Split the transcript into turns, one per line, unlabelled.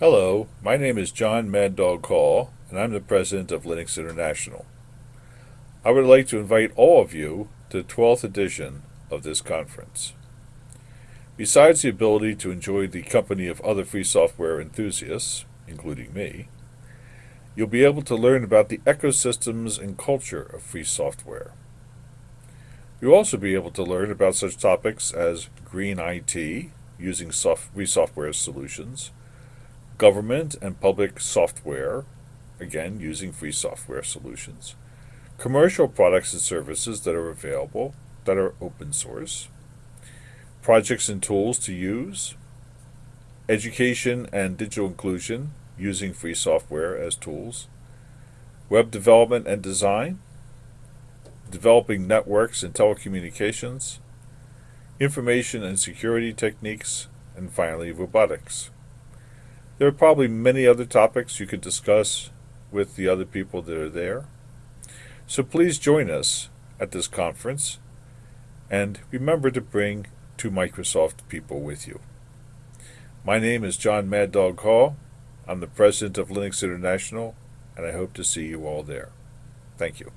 Hello, my name is Jon Mad Dog Hall, and I'm the president of Linux International. I would like to invite all of you to the 12th edition of this conference. Besides the ability to enjoy the company of other free software enthusiasts, including me, you'll be able to learn about the ecosystems and culture of free software. You'll also be able to learn about such topics as green IT, using soft, free software solutions, government and public software, again using free software solutions, commercial products and services that are available that are open source, projects and tools to use, education and digital inclusion using free software as tools, web development and design, developing networks and telecommunications, information and security techniques, and finally robotics. There are probably many other topics you could discuss with the other people that are there. So please join us at this conference and remember to bring two Microsoft people with you. My name is Jon Mad Dog Hall. I'm the president of Linux International, and I hope to see you all there. Thank you.